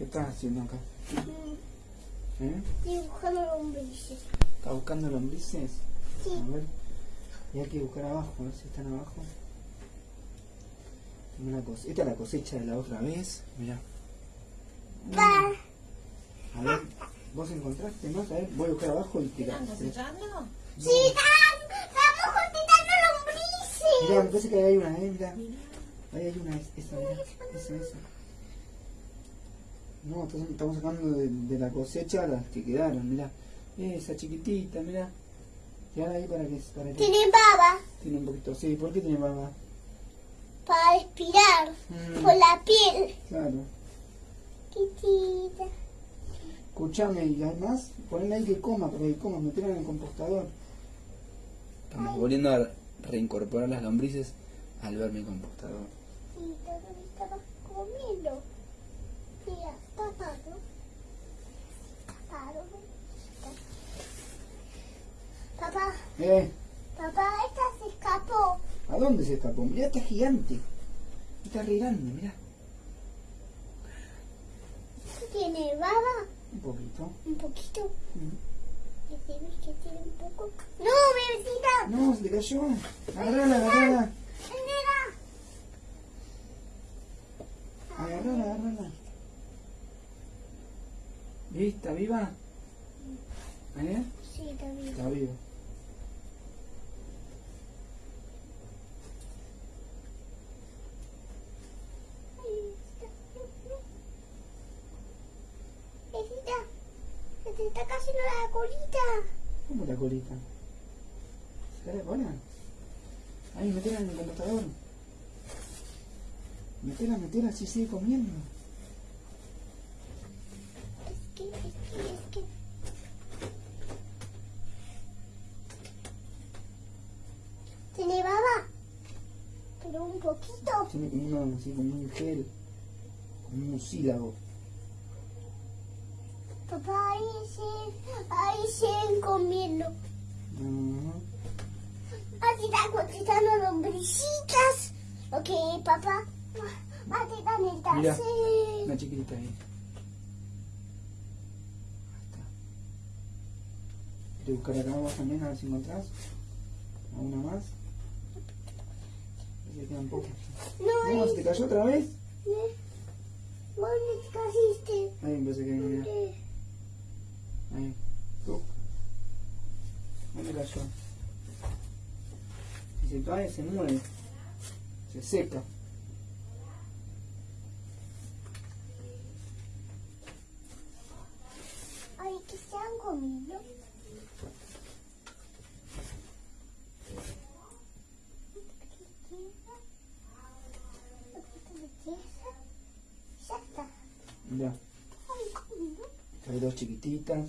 ¿Qué estás haciendo acá? Mm, ¿Eh? Estoy buscando lombrices. ¿Estás buscando lombrices? Sí. A ver. Y hay que buscar abajo, a ver si están abajo. Una cos- Esta es la cosecha de la otra vez. Mirá. A ver, ¿vos encontraste más? A ver, voy a buscar abajo y tirar. ¿Están cosechando? Sí, están- estamos cosechando lombrices. Mirá, me parece que ahí hay una, eh, mirá. Mira. Ahí hay una, es- esa, mirá. Esa, esa. No, estamos- sacando de, de la cosecha las que quedaron, mirá. Esa chiquitita, mirá. Tirala ahí para que, para que Tienen baba tiene un poquito. Sí, ¿por qué tiene baba? para respirar Mm, por la piel. claro. Chiquitita. Escuchame, ¿y hay más? Ponle ahí que coma, para que coma, meterla en el compostador. Estamos volviendo a reincorporar las lombrices al ver mi compostador. Sí, todo estaba comiendo. Mira. Papá, ¿Eh? papá, esta se escapó. ¿A dónde se escapó? Mirá, está gigante. Está re grande, mirá. ¿Tiene baba? Un poquito. Un poquito. Mm. ¿Y se ve que tiene un poco? ¡No, bebecita! No, se te cayó. Agarrala, agarrala. Agarrala, agarrala. ¿Y está viva? ¿Eh? Sí, está viva. Está. Se te está cayendo la colita. ¿Cómo la colita? ¿Se la cola? Ahí, metela en el compostador. Metela, metela, así sigue comiendo. Es que, es que, es que. ¿Tiene baba? Pero un poquito. Uno, así como un gel. Como un mucílago. Papá, ahí se, ahí siguen comiendo. Ajá. Así están cosechando lombricitas. Ok, papá. Así están el Mira. tacer. Una chiquitita ahí. Ahí está. ¿Quieres buscar acá abajo también a ver si encontrás? ¿A una más? Pocas. No, No, ahí. ¿se te cayó otra vez? ¿eh? ¿Dónde te caíste? Ahí me parece que. ¿Dónde? Ahí. Tú. ¿Dónde cayó? Si se cae, se muere. Se seca. Ay, que se han comido. Ya hay dos chiquititas.